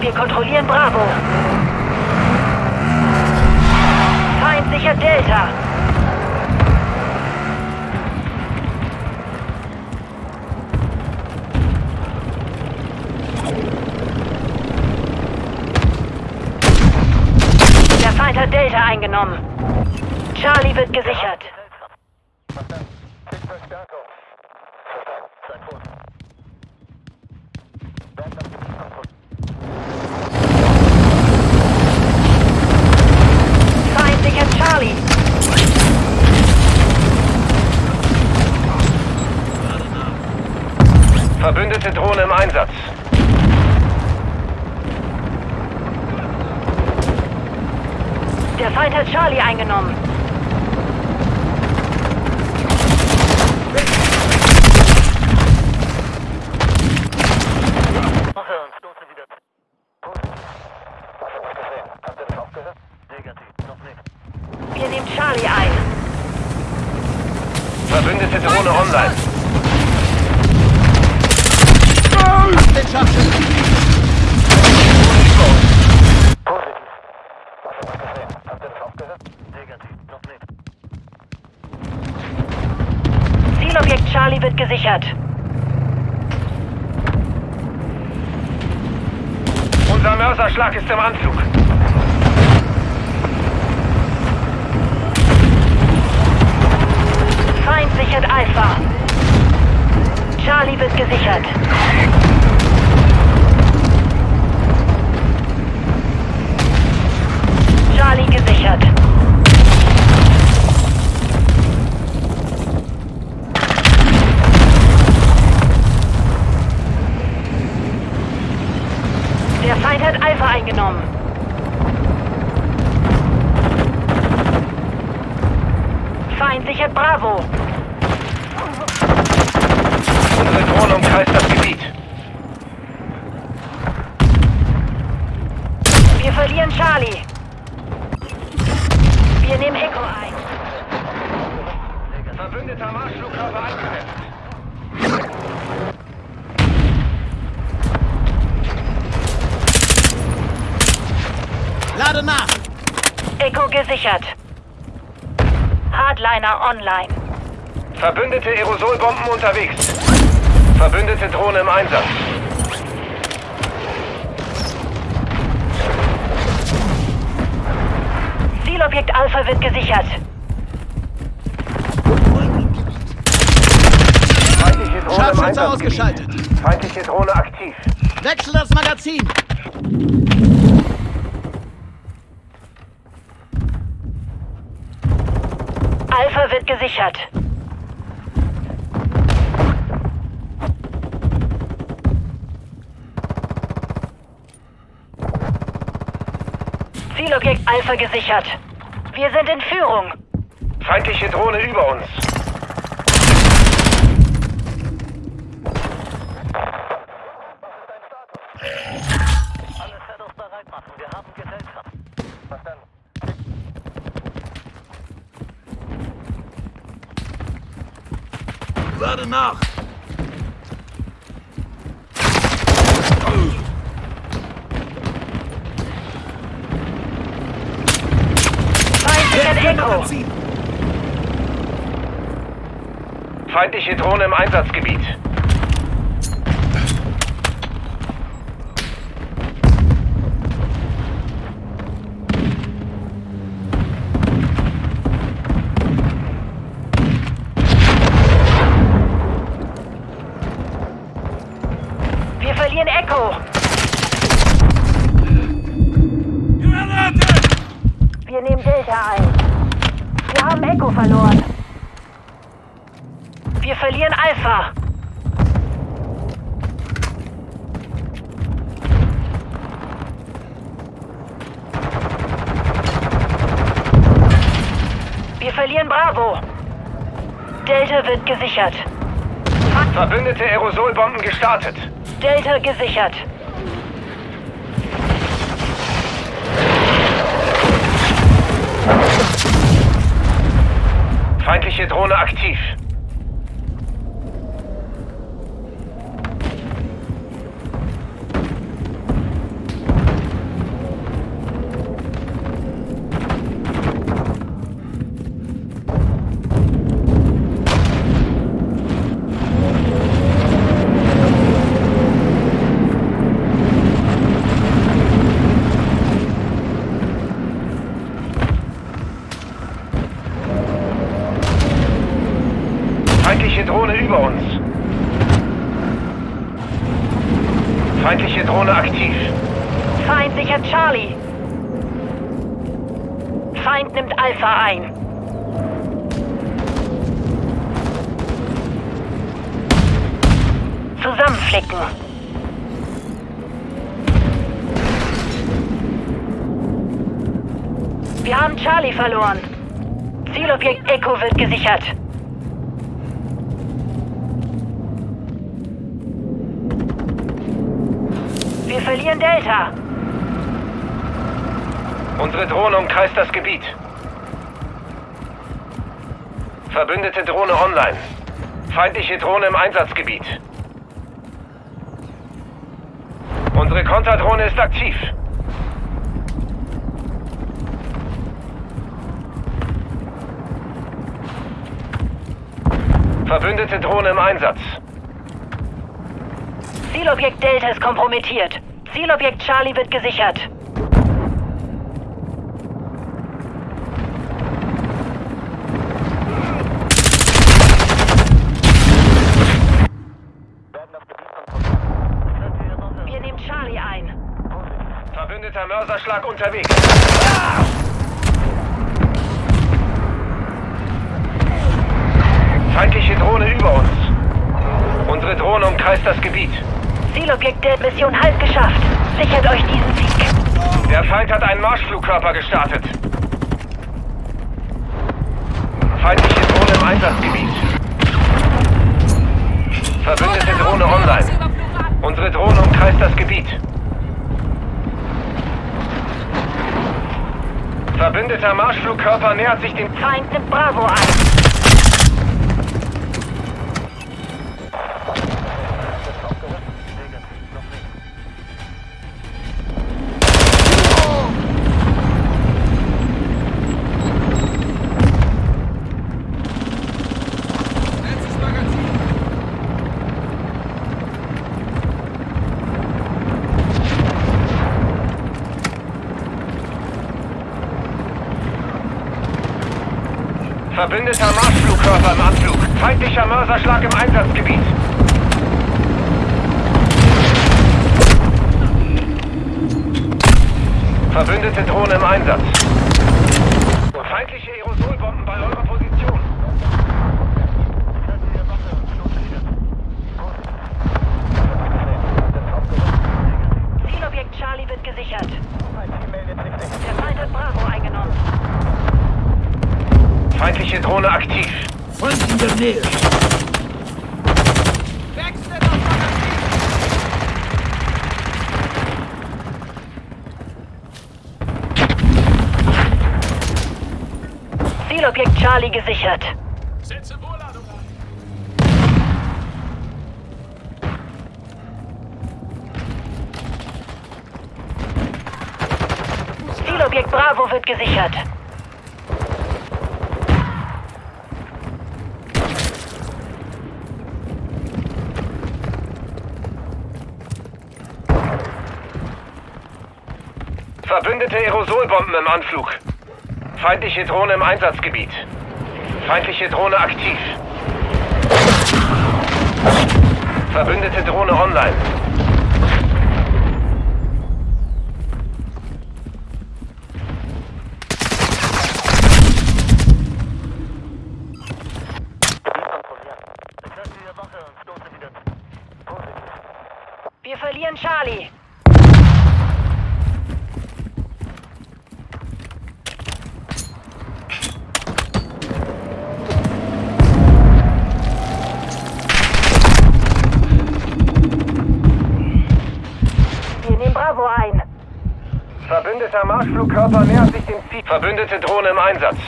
Wir kontrollieren Bravo. Feind sichert Delta. Der Feind hat Delta eingenommen. Charlie wird gesichert. Feind sichert Charlie. Verbündete Drohne im Einsatz. Hat Charlie eingenommen. Wir nehmen Charlie ein. Verbündete Drohne online. Den Scharfschützen! Zielobjekt Charlie wird gesichert. Unser Mörserschlag ist im Anflug. Feind sichert Alpha. Charlie wird gesichert. Charlie gesichert. Hat Alpha eingenommen. Feind sichert Bravo. Unsere Drohne umkreist das Gebiet. Wir verlieren Charlie. Wir nehmen Echo ein. Verbündeter Marschflugkörper eingesetzt. Lade nach! Echo gesichert. Hardliner online. Verbündete Aerosolbomben unterwegs. Verbündete Drohne im Einsatz. Zielobjekt Alpha wird gesichert. Feindliche Drohne Scharfschütze ausgeschaltet! Feindliche Drohne aktiv. Wechsel das Magazin! Wird gesichert. Zielobjekt Alpha gesichert. Wir sind in Führung. Feindliche Drohne über uns. Lade nach! Feind sichert Echo. Magazin! Feindliche Drohne im Einsatzgebiet. Wir verlieren Bravo. Delta wird gesichert. Verbündete Aerosolbomben gestartet. Delta gesichert. Feindliche Drohne aktiv. Alpha ein. Zusammenflicken. Wir haben Charlie verloren. Zielobjekt Echo wird gesichert. Wir verlieren Delta. Unsere Drohne umkreist das Gebiet. Verbündete Drohne online. Feindliche Drohne im Einsatzgebiet. Unsere Konterdrohne ist aktiv. Verbündete Drohne im Einsatz. Zielobjekt Delta ist kompromittiert. Zielobjekt Charlie wird gesichert. Wir nehmen Charlie ein. Verbündeter Mörserschlag unterwegs. Feindliche Drohne über uns. Unsere Drohne umkreist das Gebiet. Zielobjekt der Mission halb geschafft. Sichert euch diesen Sieg. Der Feind hat einen Marschflugkörper gestartet. Feindliche Drohne im Einsatzgebiet. Verbündete Drohne online. Unsere Drohne umkreist das Gebiet. Verbündeter Marschflugkörper nähert sich dem... Feind nimmt Bravo ein. Verbündeter Marschflugkörper im Anflug. Feindlicher Mörserschlag im Einsatzgebiet. Verbündete Drohne im Einsatz. Feindliche Aerosolbomben bei eurer Position. Zielobjekt Charlie wird gesichert. Der Feind hat Bravo eingenommen. Feindliche Drohne aktiv. Magazin. Zielobjekt Charlie gesichert. Setze Vorladung ein. Zielobjekt Bravo wird gesichert. Verbündete Aerosolbomben im Anflug. Feindliche Drohne im Einsatzgebiet. Feindliche Drohne aktiv. Verbündete Drohne online. Wir verlieren Charlie. Wir nehmen Bravo ein. Verbündeter Marschflugkörper nähert sich dem Ziel. Verbündete Drohne im Einsatz.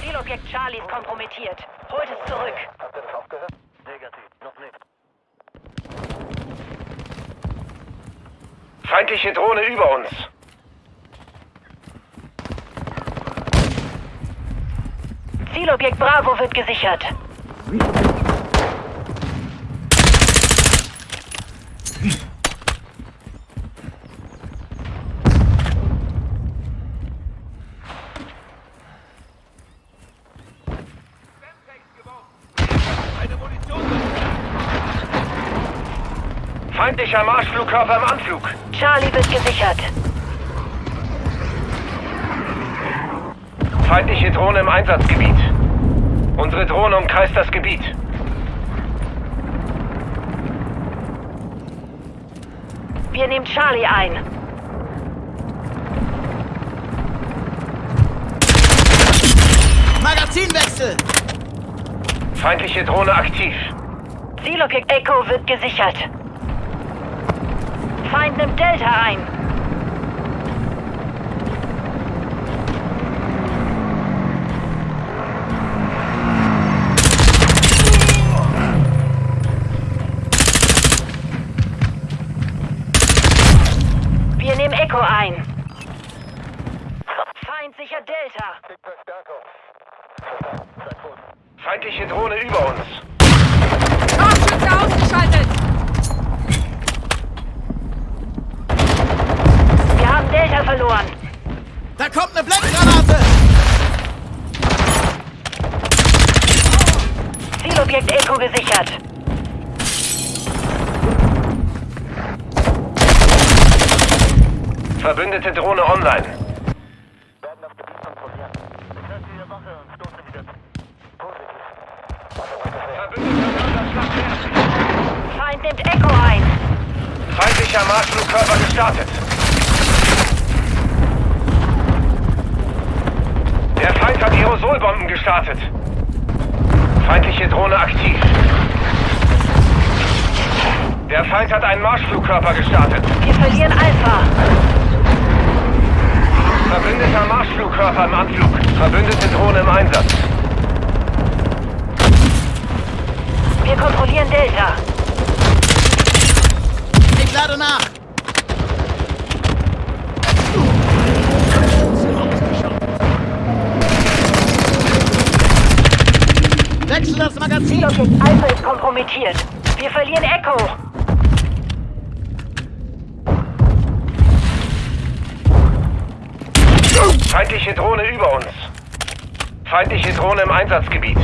Zielobjekt Charlie ist kompromittiert. Holt es zurück. Feindliche Drohne über uns. Zielobjekt Bravo wird gesichert. Feindlicher Marschflugkörper im Anflug. Charlie wird gesichert. Feindliche Drohne im Einsatzgebiet. Unsere Drohne umkreist das Gebiet. Wir nehmen Charlie ein. Magazinwechsel! Feindliche Drohne aktiv. Zielobjekt Echo wird gesichert. Feind nimmt Delta ein. Wir nehmen Echo ein. Feind sichert Delta. Feindliche Drohne über uns. Scharfschütze ausgeschaltet! Wir haben Delta verloren. Da kommt eine Blendgranate! Zielobjekt Echo gesichert. Verbündete Drohne online. Feind nimmt Echo ein. Feindlicher Marschflugkörper gestartet. Der Feind hat Aerosolbomben gestartet. Feindliche Drohne aktiv. Der Feind hat einen Marschflugkörper gestartet. Wir verlieren Alpha. Verbündeter Marschflugkörper im Anflug. Verbündete Drohne im Einsatz. Wir kontrollieren Delta. Ich lade nach! Magazin! Zielobjekt Alpha ist kompromittiert. Wir verlieren Echo. Feindliche Drohne über uns. Feindliche Drohne im Einsatzgebiet.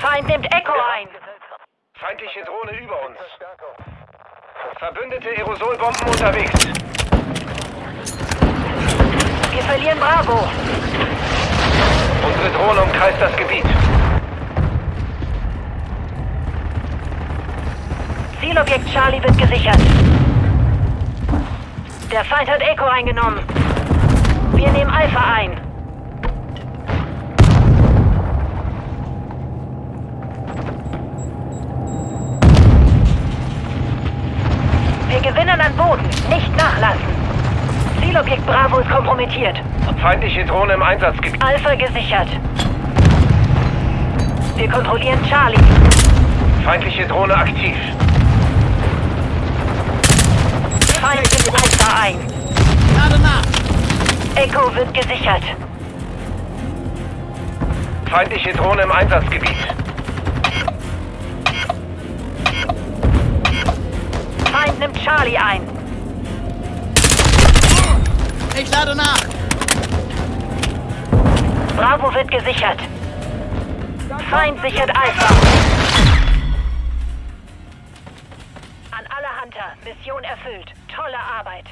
Feind nimmt Echo ein. Feindliche Drohne über uns. Verbündete Aerosolbomben unterwegs. Wir verlieren Bravo. Unsere Drohne umkreist das Gebiet. Zielobjekt Charlie wird gesichert. Der Feind hat Echo eingenommen. Wir nehmen Alpha ein. Wir gewinnen an Boden. Nicht nachlassen. Zielobjekt Bravo ist kompromittiert. Feindliche Drohne im Einsatzgebiet. Alpha gesichert. Wir kontrollieren Charlie. Feindliche Drohne aktiv. Feind nimmt Alpha ein. Lade nach! Echo wird gesichert. Feindliche Drohne im Einsatzgebiet. Feind nimmt Charlie ein. Ich lade nach! Bravo wird gesichert. Feind sichert Alpha. An alle Hunter, Mission erfüllt. Tolle Arbeit.